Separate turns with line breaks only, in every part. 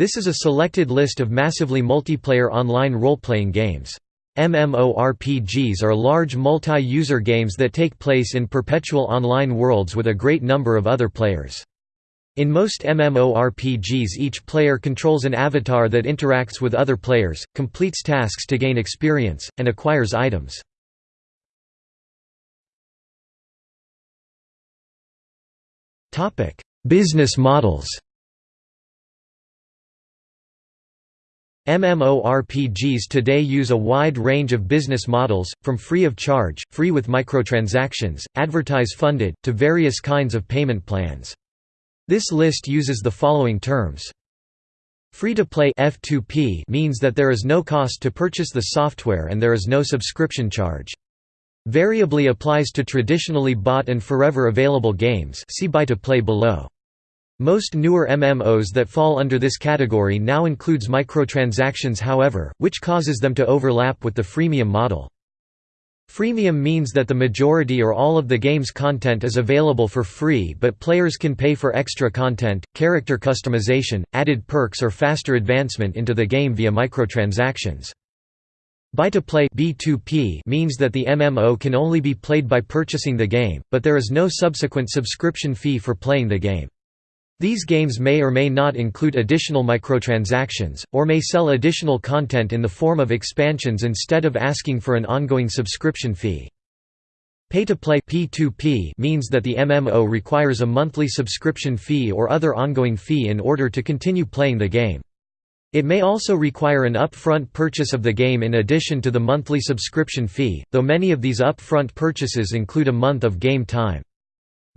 This is a selected list of massively multiplayer online role-playing games. MMORPGs are large multi-user games that take place in perpetual online worlds with a great number of other players. In most MMORPGs each player controls an avatar that interacts with other players, completes tasks to gain experience, and acquires items. Business models MMORPGs today use a wide range of business models, from free of charge, free with microtransactions, advertise-funded, to various kinds of payment plans. This list uses the following terms. Free-to-play F2P means that there is no cost to purchase the software and there is no subscription charge. Variably applies to traditionally bought and forever available games see buy-to-play below. Most newer MMOs that fall under this category now includes microtransactions however, which causes them to overlap with the freemium model. Freemium means that the majority or all of the game's content is available for free but players can pay for extra content, character customization, added perks or faster advancement into the game via microtransactions. Buy-to-play means that the MMO can only be played by purchasing the game, but there is no subsequent subscription fee for playing the game. These games may or may not include additional microtransactions, or may sell additional content in the form of expansions instead of asking for an ongoing subscription fee. Pay-to-play means that the MMO requires a monthly subscription fee or other ongoing fee in order to continue playing the game. It may also require an upfront purchase of the game in addition to the monthly subscription fee, though many of these upfront purchases include a month of game time.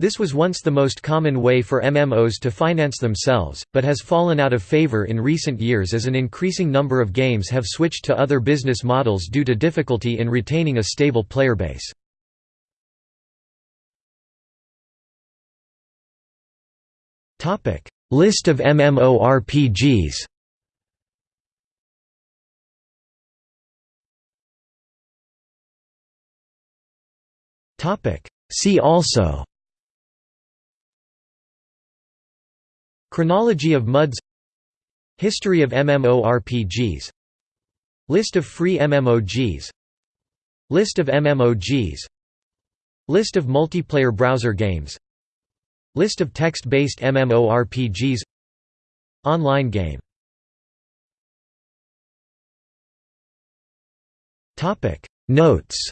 This was once the most common way for MMOs to finance themselves, but has fallen out of favor in recent years as an increasing number of games have switched to other business models due to difficulty in retaining a stable player base. List of MMORPGs See also Chronology of MUDs History of MMORPGs List of free MMOGs List of MMOGs List of multiplayer browser games List of text-based MMORPGs Online game Notes